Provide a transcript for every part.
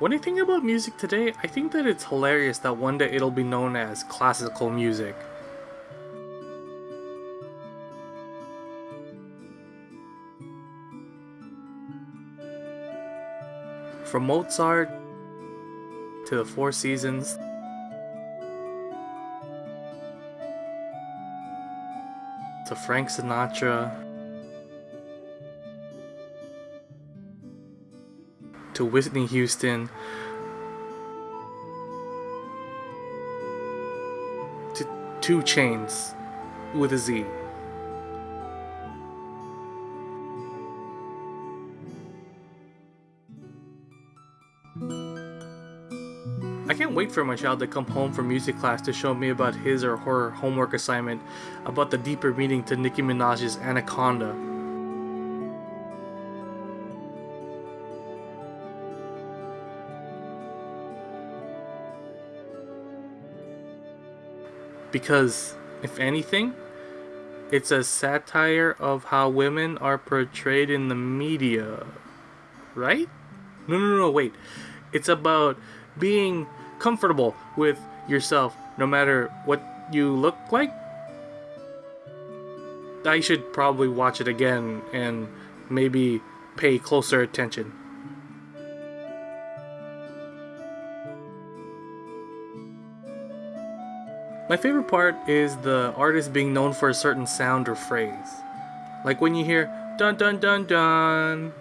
When I think about music today, I think that it's hilarious that one day it'll be known as classical music. From Mozart to the Four Seasons. To Frank Sinatra to Whitney Houston to 2 Chainz with a Z. I can't wait for my child to come home from music class to show me about his or her homework assignment about the deeper meaning to Nicki Minaj's Anaconda. Because, if anything, it's a satire of how women are portrayed in the media. Right? No, no, no, wait. It's about being comfortable with yourself no matter what you look like. I should probably watch it again and maybe pay closer attention. My favorite part is the artist being known for a certain sound or phrase. Like when you hear dun dun dun dun,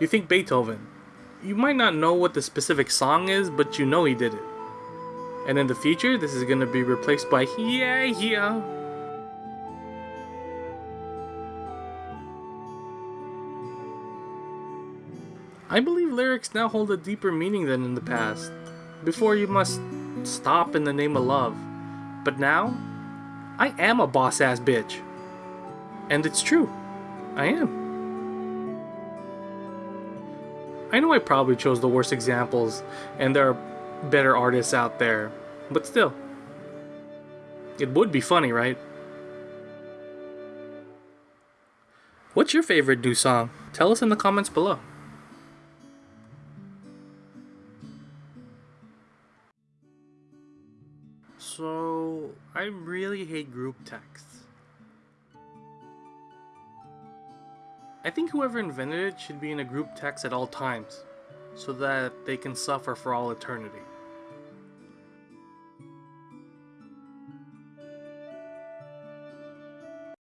you think Beethoven. You might not know what the specific song is, but you know he did it. And in the future, this is gonna be replaced by yeah yeah. I believe lyrics now hold a deeper meaning than in the past. Before you must stop in the name of love. But now, I am a boss ass bitch. And it's true. I am. I know I probably chose the worst examples, and there are better artists out there, but still. It would be funny, right? What's your favorite new song? Tell us in the comments below. So, I really hate group texts. I think whoever invented it should be in a group text at all times, so that they can suffer for all eternity.